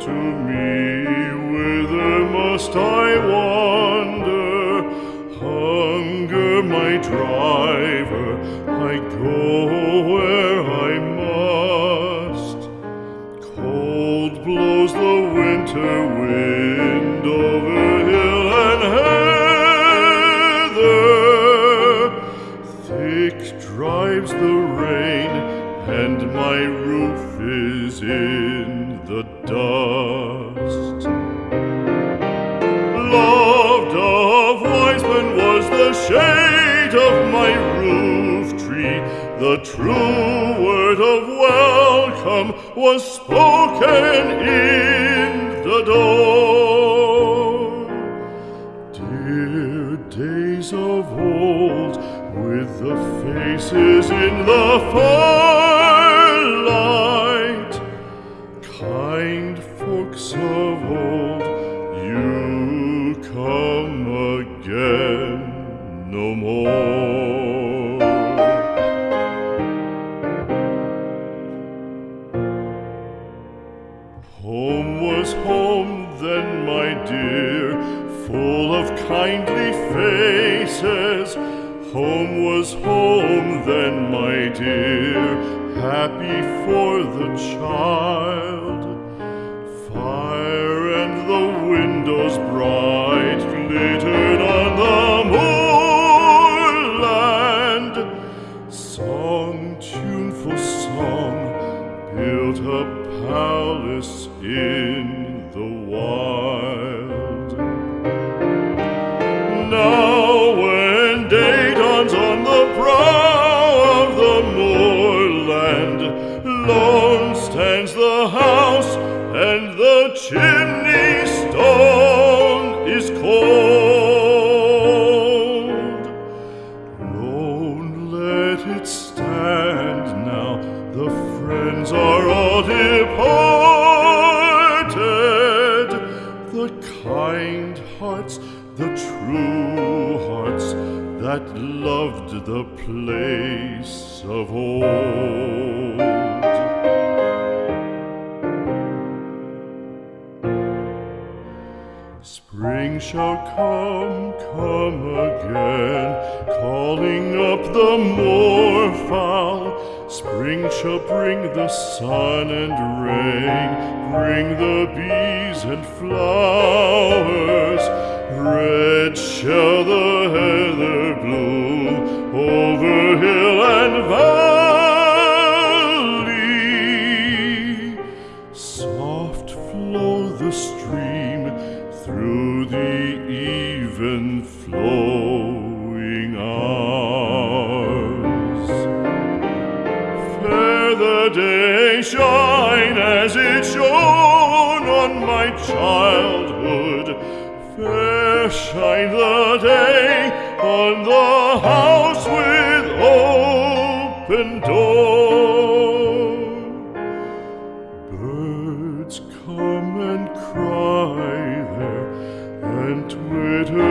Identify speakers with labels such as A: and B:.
A: To me, whither must I wander? Hunger my driver, I go where I must. Cold blows the winter wind over hill and heather. Thick drives the rain, and my roof is in the dust. Loved of Wiseman was the shade of my roof tree, the true word of welcome was spoken in the door. Dear days of old, with the faces in the firelight, no more. Home was home then, my dear, full of kindly faces. Home was home then, my dear, happy for the child. Palace in the wild. Now when day dawns on the brow of the moorland, lone stands the house and the chimney stone is cold. Lone let it stand The kind hearts, the true hearts that loved the place of old. Spring shall come, come again, calling up the moorfowl. Spring shall bring the sun and rain, bring the bees and flowers. Even flowing hours. Fair the day shine as it shone on my childhood. Fair shine the day on the house with open door. Birds come and cry there and twitter